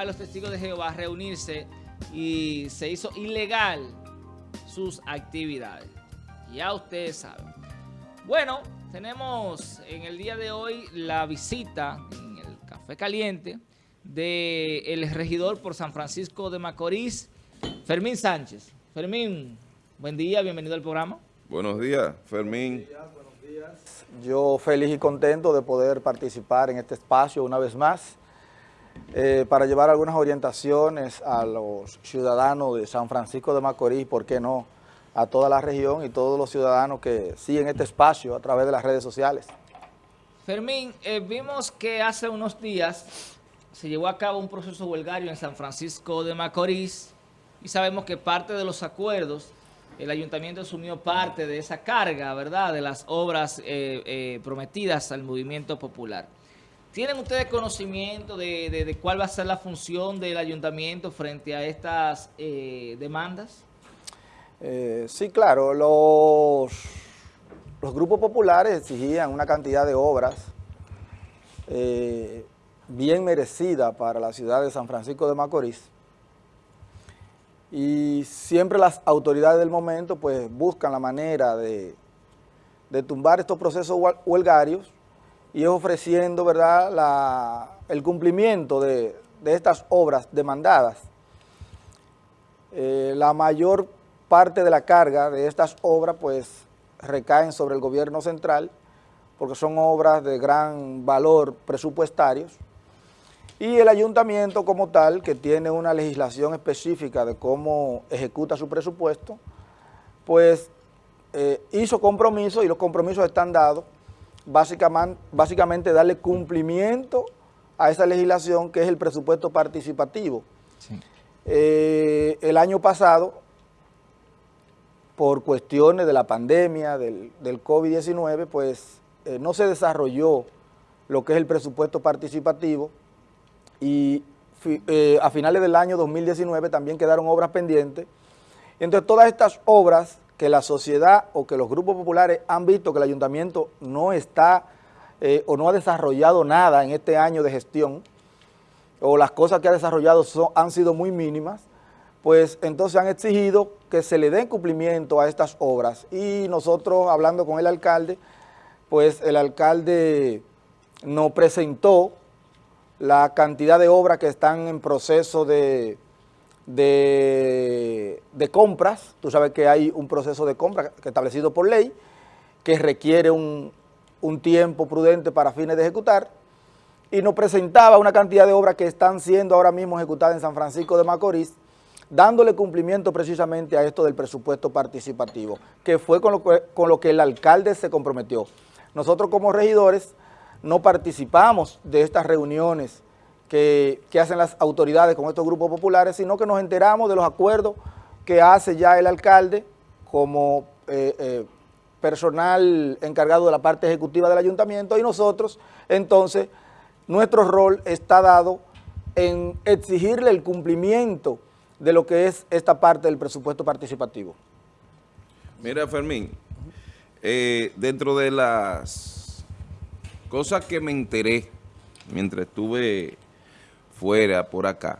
a los testigos de Jehová reunirse y se hizo ilegal sus actividades. Ya ustedes saben. Bueno, tenemos en el día de hoy la visita en el Café Caliente del regidor por San Francisco de Macorís, Fermín Sánchez. Fermín, buen día, bienvenido al programa. Buenos días, Fermín. buenos días. Yo feliz y contento de poder participar en este espacio una vez más eh, para llevar algunas orientaciones a los ciudadanos de San Francisco de Macorís, ¿por qué no?, a toda la región y todos los ciudadanos que siguen este espacio a través de las redes sociales. Fermín, eh, vimos que hace unos días se llevó a cabo un proceso huelgario en San Francisco de Macorís y sabemos que parte de los acuerdos, el ayuntamiento asumió parte de esa carga, ¿verdad?, de las obras eh, prometidas al movimiento popular. ¿Tienen ustedes conocimiento de, cuál va a ser la función del ayuntamiento frente a estas demandas? Eh, sí, claro, los, los grupos populares exigían una cantidad de obras eh, bien merecida para la ciudad de San Francisco de Macorís y siempre las autoridades del momento pues buscan la manera de, tumbar estos procesos huelgarios y ofreciendo ¿verdad? El cumplimiento de, estas obras demandadas. Eh, la mayor parte de la carga de estas obras pues recaen sobre el gobierno central porque son obras de gran valor presupuestarios y el ayuntamiento como tal, que tiene una legislación específica de cómo ejecuta su presupuesto, pues eh, hizo compromisos y los compromisos están dados, básicamente, básicamente darle cumplimiento a esa legislación que es el presupuesto participativo. Eh, el año pasado por cuestiones de la pandemia, del, COVID-19, pues eh, no se desarrolló lo que es el presupuesto participativo y eh, a finales del año 2019 también quedaron obras pendientes. Entonces todas estas obras que la sociedad o que los grupos populares han visto que el ayuntamiento no está eh, o no ha desarrollado nada en este año de gestión, o las cosas que ha desarrollado han sido muy mínimas, pues entonces han exigido que se le den cumplimiento a estas obras. Y nosotros, hablando con el alcalde, pues el alcalde nos presentó la cantidad de obras que están en proceso de, de, compras. Tú sabes que hay un proceso de compra establecido por ley que requiere un, un tiempo prudente para fines de ejecutar y nos presentaba una cantidad de obras que están siendo ahora mismo ejecutadas en San Francisco de Macorís, dándole cumplimiento precisamente a esto del presupuesto participativo, que fue con lo que, con lo que el alcalde se comprometió. Nosotros como regidores no participamos de estas reuniones que, hacen las autoridades con estos grupos populares, sino que nos enteramos de los acuerdos que hace ya el alcalde como eh, eh, personal encargado de la parte ejecutiva del ayuntamiento y nosotros, entonces, nuestro rol está dado en exigirle el cumplimiento de lo que es esta parte del presupuesto participativo. Mira, Fermín, eh, dentro de las cosas que me enteré mientras estuve fuera por acá,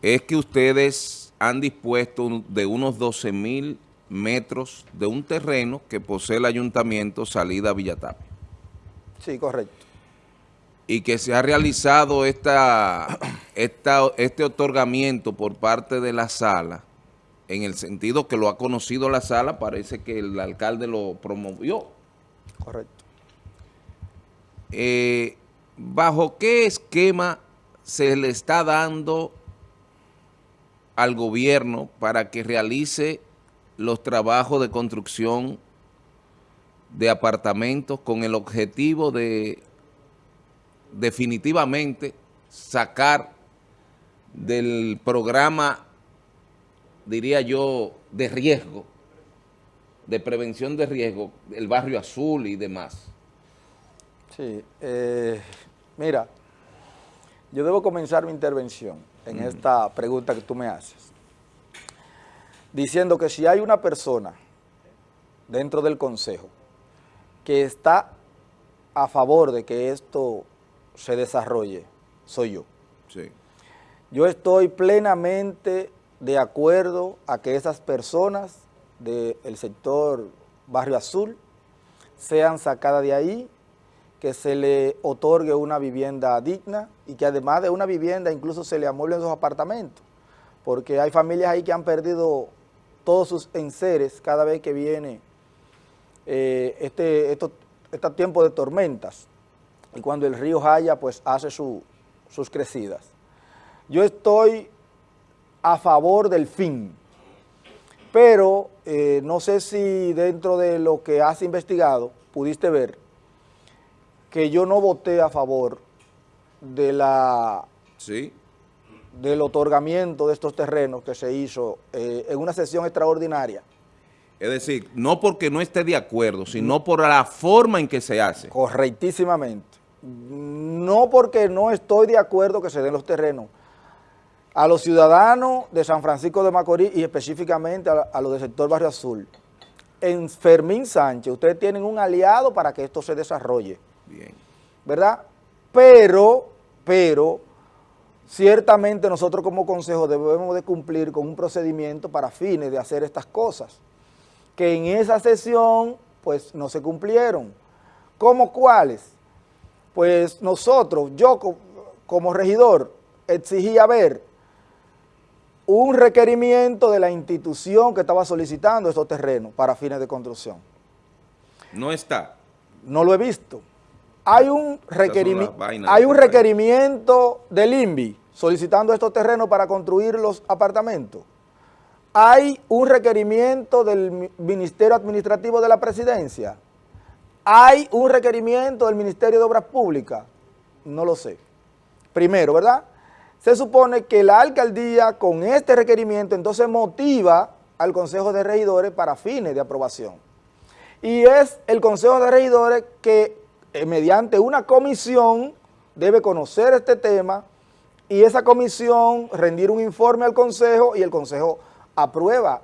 es que ustedes han dispuesto de unos 12 mil metros de un terreno que posee el ayuntamiento salida a Villatapia. Sí, correcto y que se ha realizado esta, este otorgamiento por parte de la sala, en el sentido que lo ha conocido la sala, parece que el alcalde lo promovió. Correcto. Eh, ¿Bajo qué esquema se le está dando al gobierno para que realice los trabajos de construcción de apartamentos con el objetivo de definitivamente sacar del programa, diría yo, de riesgo, de prevención de riesgo, el barrio azul y demás. Sí, eh, mira, yo debo comenzar mi intervención en mm. esta pregunta que tú me haces, diciendo que si hay una persona dentro del Consejo que está a favor de que esto se desarrolle soy yo. Sí. Yo estoy plenamente de acuerdo a que esas personas del sector Barrio Azul sean sacadas de ahí, que se le otorgue una vivienda digna y que además de una vivienda incluso se le amueblen sus apartamentos, porque hay familias ahí que han perdido todos sus enseres cada vez que viene eh, este, estos este tiempo de tormentas y cuando el río Jaya pues hace sus crecidas. Yo estoy a favor del fin, pero eh, no sé si dentro de lo que has investigado pudiste ver que yo no voté a favor de la Sí. del otorgamiento de estos terrenos que se hizo eh, en una sesión extraordinaria. Es decir, no porque no esté de acuerdo, sino por la forma en que se hace. Correctísimamente. No porque no estoy de acuerdo que se den los terrenos a los ciudadanos de San Francisco de Macorís y específicamente a, a los del sector Barrio Azul. En Fermín Sánchez, ustedes tienen un aliado para que esto se desarrolle, Bien. ¿verdad? Pero, pero, ciertamente nosotros como consejo debemos de cumplir con un procedimiento para fines de hacer estas cosas, que en esa sesión, pues, no se cumplieron. ¿Cómo cuáles? Pues nosotros, yo co- como regidor, exigía ver un requerimiento de la institución que estaba solicitando estos terrenos para fines de construcción. No está. No lo he visto. Hay un, hay este requerimiento del INVI solicitando estos terrenos para construir los apartamentos. Hay un requerimiento del Mi- Ministerio Administrativo de la Presidencia. Hay un requerimiento del Ministerio de Obras Públicas. No lo sé. Primero, ¿verdad? Se supone que la alcaldía con este requerimiento entonces motiva al Consejo de Regidores para fines de aprobación. Y es el Consejo de Regidores que eh, mediante una comisión debe conocer este tema y esa comisión rendir un informe al Consejo y el Consejo aprueba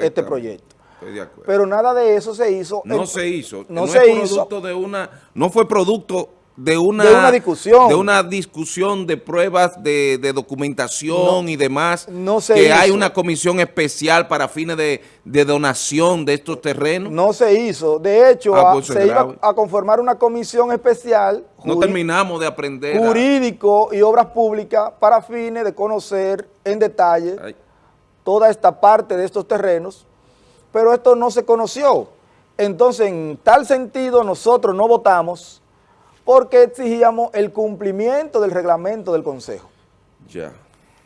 este proyecto. Estoy de acuerdo. Pero nada de eso se hizo. no se hizo. No, se hizo. de una, no fue producto de una, De una discusión. de una discusión de pruebas de, de documentación y demás. no se que hay una comisión especial para fines de, de donación de estos terrenos. No, se hizo. De hecho, Ah, a- pues se iba a conformar una comisión especial juri- terminamos de aprender. a- jurídico y obras públicas para fines de conocer en detalle Ay, toda esta parte de estos terrenos, pero esto no se conoció. Entonces, en tal sentido, nosotros no votamos porque exigíamos el cumplimiento del reglamento del Consejo. ya.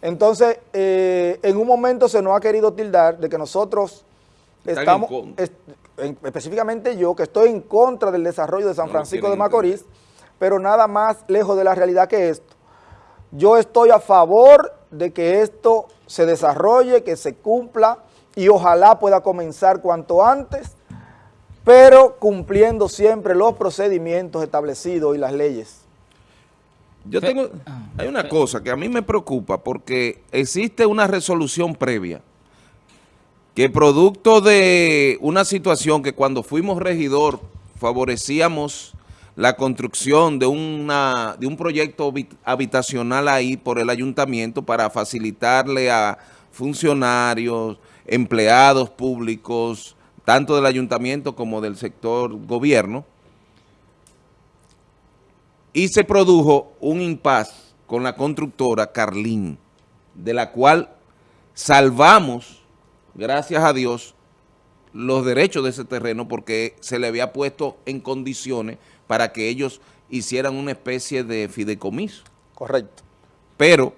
Entonces, eh, en un momento se nos ha querido tildar de que nosotros Están estamos, en en- específicamente yo, que estoy en contra del desarrollo de San No Francisco de Macorís, pero nada más lejos de la realidad que esto. Yo estoy a favor de que esto se desarrolle, que se cumpla y ojalá pueda comenzar cuanto antes, pero cumpliendo siempre los procedimientos establecidos y las leyes. Yo tengo, Ah, hay una cosa que a mí me preocupa porque existe una resolución previa que producto de una situación que cuando fuimos regidor favorecíamos la construcción de, una, de un proyecto habit- habitacional ahí por el ayuntamiento para facilitarle a funcionarios, empleados públicos, tanto del ayuntamiento como del sector gobierno, y se produjo un impas con la constructora Carlín, de la cual salvamos, gracias a Dios, los derechos de ese terreno porque se le había puesto en condiciones para que ellos hicieran una especie de fideicomiso. Correcto. Pero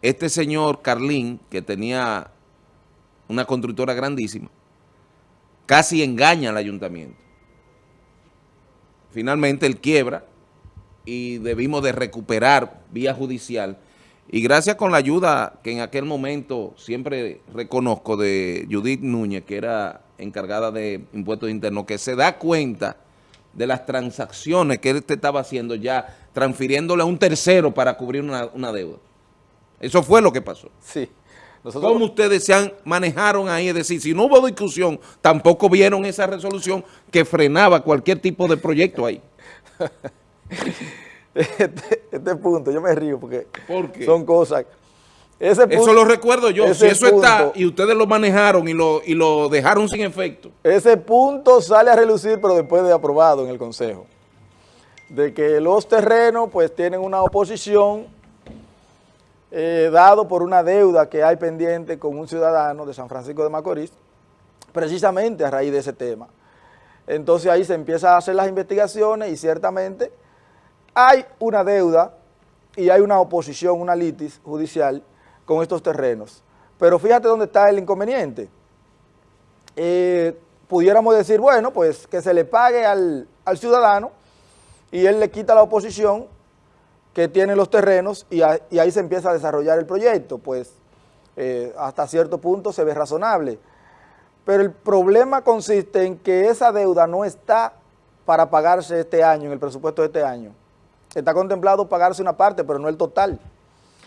este señor Carlín, que tenía una constructora grandísima, casi engaña al ayuntamiento. Finalmente él quiebra y debimos de recuperar vía judicial. Y gracias con la ayuda que en aquel momento siempre reconozco de Judith Núñez, que era encargada de impuestos internos, que se da cuenta de las transacciones que él te estaba haciendo ya, transfiriéndole a un tercero para cubrir una, una deuda. Eso fue lo que pasó. Sí. Nosotros, ¿Cómo ustedes se han, manejaron ahí? Es decir, si no hubo discusión, tampoco vieron esa resolución que frenaba cualquier tipo de proyecto ahí. este, este punto, yo me río porque son cosas... Ese punto- Eso lo recuerdo yo. Si eso está y ustedes lo manejaron y lo, y lo dejaron sin efecto. Ese punto sale a relucir, pero después de aprobado en el Consejo. De que los terrenos pues tienen una oposición eh, dado por una deuda que hay pendiente con un ciudadano de San Francisco de Macorís, precisamente a raíz de ese tema. Entonces ahí se empiezan a hacer las investigaciones y ciertamente hay una deuda y hay una oposición, una litis judicial con estos terrenos. Pero fíjate dónde está el inconveniente eh, pudiéramos decir, bueno, pues que se le pague al, al ciudadano y él le quita la oposición que tiene los terrenos y, a- y ahí se empieza a desarrollar el proyecto, pues eh, hasta cierto punto se ve razonable. Pero el problema consiste en que esa deuda no está para pagarse este año, en el presupuesto de este año. Está contemplado pagarse una parte, pero no el total.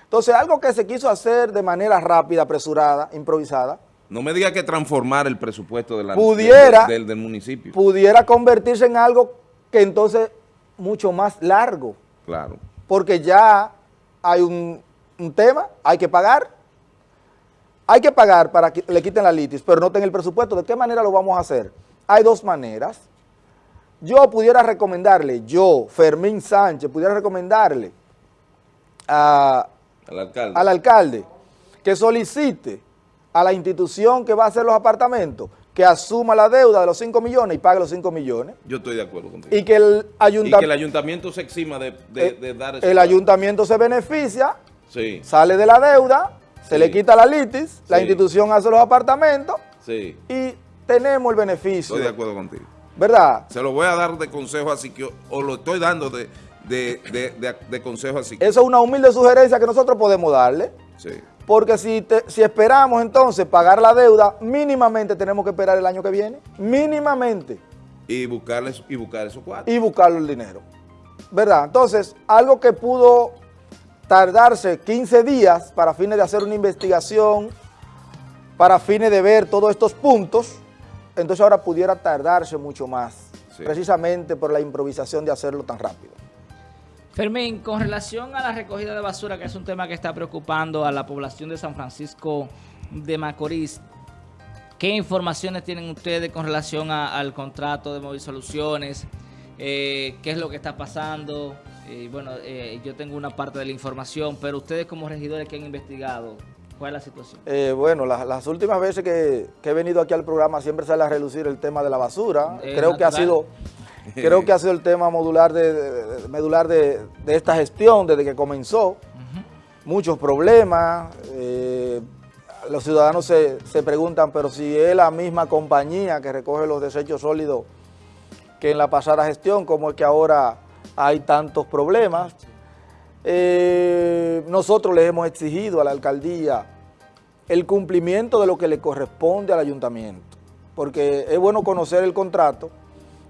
Entonces, algo que se quiso hacer de manera rápida, apresurada, improvisada, No me diga que transformar el presupuesto de la, Pudiera- del, del- del municipio. pudiera convertirse en algo que entonces mucho más largo, Claro. Porque ya hay un, un tema, hay que pagar, hay que pagar para que le quiten la litis, pero no tenga el presupuesto. ¿De qué manera lo vamos a hacer? Hay dos maneras. Yo pudiera recomendarle, yo, Fermín Sánchez, pudiera recomendarle a, Al alcalde. al alcalde que solicite a la institución que va a hacer los apartamentos que asuma la deuda de los 5 millones y pague los 5 millones Yo estoy de acuerdo contigo. y que el, Y que el ayunta- ayuntamiento se exima de, de, de dar ese el ayuntamiento se beneficia, Sí, sale de la deuda, se le quita la litis, la institución hace los apartamentos y tenemos el beneficio, Estoy de acuerdo contigo. ¿verdad? Se lo voy a dar de consejo así que o lo estoy dando de, de, de, de- de consejo así que Eso es una humilde sugerencia que nosotros podemos darle, sí. Porque si, te- si esperamos entonces pagar la deuda, mínimamente tenemos que esperar el año que viene, mínimamente. y buscarles y buscar esos cuatro. y buscarlo el dinero. ¿Verdad? Entonces, algo que pudo tardarse 15 días para fines de hacer una investigación, para fines de ver todos estos puntos, entonces ahora pudiera tardarse mucho más, Sí. precisamente por la improvisación de hacerlo tan rápido. Fermín, con relación a la recogida de basura, que es un tema que está preocupando a la población de San Francisco de Macorís, ¿qué informaciones tienen ustedes con relación a- al contrato de Móvil Soluciones? Eh, ¿Qué es lo que está pasando? Eh, bueno, eh, yo tengo una parte de la información, pero ustedes como regidores que han investigado, ¿cuál es la situación? Eh, bueno, la- las últimas veces que, que he venido aquí al programa siempre sale a relucir el tema de la basura. Creo que ha sido creo que ha sido el tema modular de, medular de, de esta gestión desde que comenzó. Muchos problemas. eh, los ciudadanos se, se preguntan, pero si es la misma compañía que recoge los desechos sólidos que en la pasada gestión, ¿cómo es que ahora hay tantos problemas? Eh, nosotros les hemos exigido a la alcaldía el cumplimiento de lo que le corresponde al ayuntamiento, porque es bueno conocer el contrato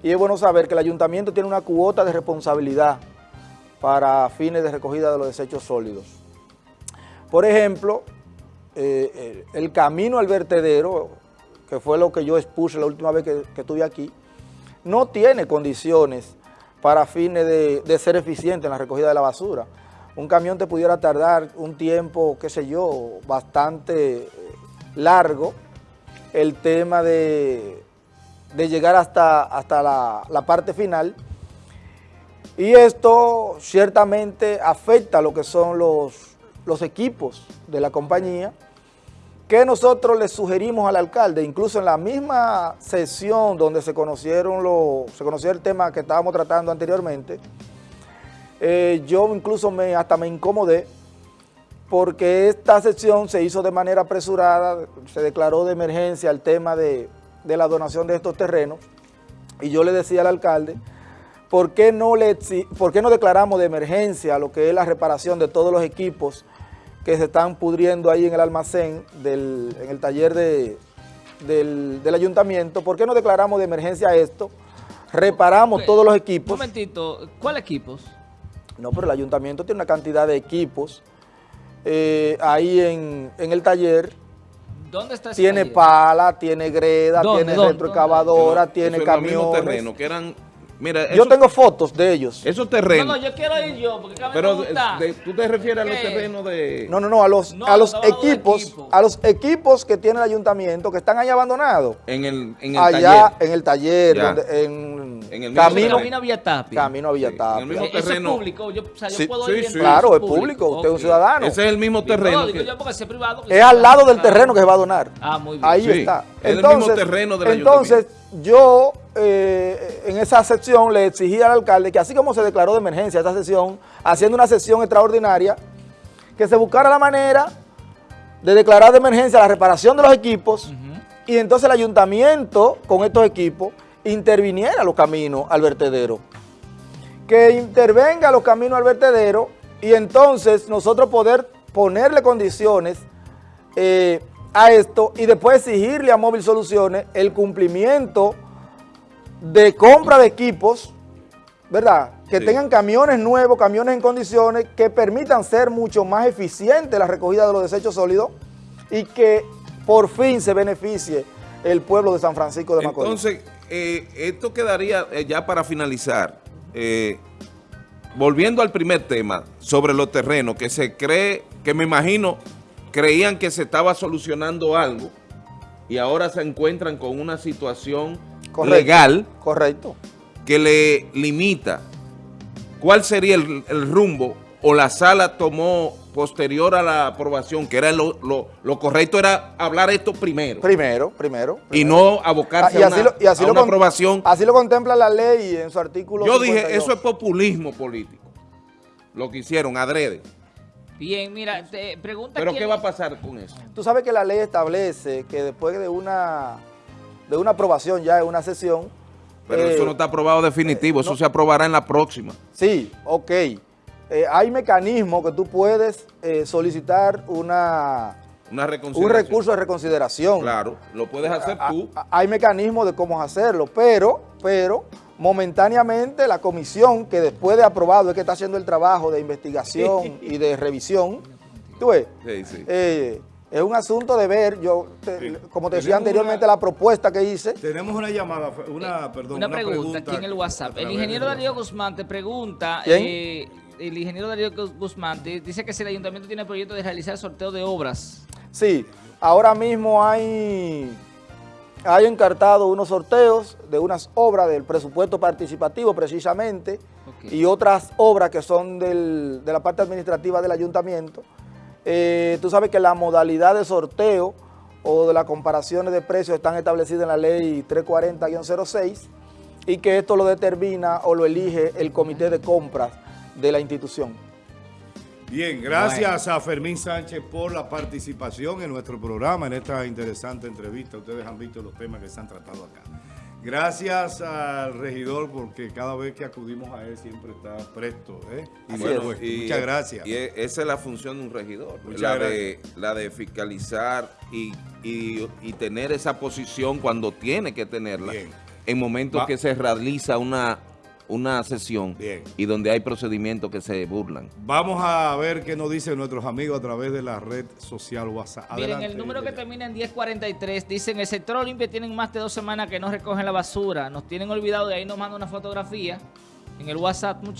y es bueno saber que el ayuntamiento tiene una cuota de responsabilidad para fines de recogida de los desechos sólidos. Por ejemplo, eh, el camino al vertedero, que fue lo que yo expuse la última vez que, que estuve aquí, no tiene condiciones para fines de, de ser eficiente en la recogida de la basura. Un camión te pudiera tardar un tiempo, qué sé yo, bastante eh, largo, el tema de, de llegar hasta, hasta la, la parte final. Y esto ciertamente afecta lo que son los, los equipos de la compañía, que nosotros le sugerimos al alcalde, incluso en la misma sesión donde se conocieron los, se conoció el tema que estábamos tratando anteriormente, eh, yo incluso me, hasta me incomodé porque esta sesión se hizo de manera apresurada, se declaró de emergencia el tema de, de la donación de estos terrenos y yo le decía al alcalde, ¿por qué, no le, ¿por qué no declaramos de emergencia lo que es la reparación de todos los equipos que se están pudriendo ahí en el almacén, del, en el taller de- del, del ayuntamiento? ¿Por qué no declaramos de emergencia esto? Reparamos todos los Un equipos. momentito, ¿cuál equipos? No, pero el ayuntamiento tiene una cantidad de equipos eh, ahí en, en el taller. ¿Dónde está ese Tiene taller? pala, tiene greda, ¿Dónde, tiene dónde, retroexcavadora, Eso tiene los mismos camiones. terrenos que eran Mira, Yo eso- tengo fotos de ellos. esos No, terrenos. no, yo quiero ir yo, porque pero me gusta. de- tú te refieres a los ¿Qué? terrenos de... No, no, no, a los, No, a los de equipos, equipo. a los equipos que tiene el ayuntamiento que están ahí abandonados. En el, en el Allá taller. en el taller, donde, en, En el camino, Camino a Villatapia. camino a Sí, en el Villatapia. mismo Eh, Eso es terreno. público, yo, o sea, yo Sí, puedo sí, ir Claro, es público, usted es un ciudadano. Ese es el mismo terreno. No, digo que- yo porque ese privado. que Es al lado del terreno que se va a donar. Ah, muy bien. Ahí está. es el mismo terreno del entonces yo eh, en esa sección le exigí al alcalde que así como se declaró de emergencia esta sesión, haciendo una sesión extraordinaria, que se buscara la manera de declarar de emergencia la reparación de los equipos y entonces el ayuntamiento con estos equipos interviniera los caminos al vertedero. Que intervenga los caminos al vertedero y entonces nosotros poder ponerle condiciones eh, a esto y después exigirle a Móvil Soluciones el cumplimiento de compra de equipos, ¿verdad? Que Sí. tengan camiones nuevos, camiones en condiciones que permitan ser mucho más eficiente la recogida de los desechos sólidos y que por fin se beneficie el pueblo de San Francisco de Macorís. Entonces, eh, esto quedaría eh, ya para finalizar. eh, volviendo al primer tema sobre los terrenos, que se cree, que me imagino, creían que se estaba solucionando algo y ahora se encuentran con una situación Correcto. legal Correcto. que le limita. ¿Cuál sería el, el rumbo? ¿O la sala tomó posterior a la aprobación, que era lo, lo- lo correcto era hablar esto primero Primero, primero. y no Ah, abocarse y a así una, lo- y así a lo una con- aprobación? Así lo contempla la ley en su artículo Yo dije, 52. eso es populismo político, lo que hicieron, adrede. Bien, mira, te pregunta Pero quién- ¿qué va a pasar con eso? Tú sabes que la ley establece que después de una, de una aprobación ya en una sesión... Pero eh, eso no está aprobado definitivo, eso se aprobará en la próxima. Sí, ok. Eh, hay mecanismos que tú puedes eh, solicitar una, Una un recurso de reconsideración. Claro, lo puedes hacer A- tú. a- hay mecanismos de cómo hacerlo, pero, pero momentáneamente la comisión que después de aprobado es que está haciendo el trabajo de investigación y de revisión, tú ves, Sí, sí. Eh, es un asunto de ver, yo, te- Sí. como te decía anteriormente, una- la propuesta que hice, Tenemos una llamada, una, perdón, una, pregunta, aquí en el a WhatsApp. El través ingeniero Darío. Guzmán te pregunta, ¿Quién? eh, el ingeniero Darío Guzmán dice que si el ayuntamiento tiene proyecto de realizar sorteo de obras. Sí, ahora mismo hay, hay encartado unos sorteos de unas obras del presupuesto participativo precisamente y otras obras que son del- de la parte administrativa del ayuntamiento. Eh, tú sabes que la modalidad de sorteo o de las comparaciones de precios están establecidas en la ley 340-06 y que esto lo determina o lo elige el comité de compras de la institución. Bien, gracias a Fermín Sánchez por la participación en nuestro programa, en esta interesante entrevista. Ustedes han visto los temas que se han tratado acá. Gracias al regidor porque cada vez que acudimos a él siempre está presto. ¿eh? Y bueno, pues, muchas gracias. Y e- esa es la función de un regidor, Muchas la de, la de fiscalizar y, y- y tener esa posición cuando tiene que tenerla, Bien. en momentos Va- que se realiza una, una sesión Bien. y donde hay procedimientos que se burlan. Vamos a ver qué nos dicen nuestros amigos a través de la red social WhatsApp. Miren, Adelante, el número que termina en 1043 dice en el sector Olimpia tienen más de dos semanas que no recogen la basura. Nos tienen olvidado y ahí nos manda una fotografía en el WhatsApp, muchachos.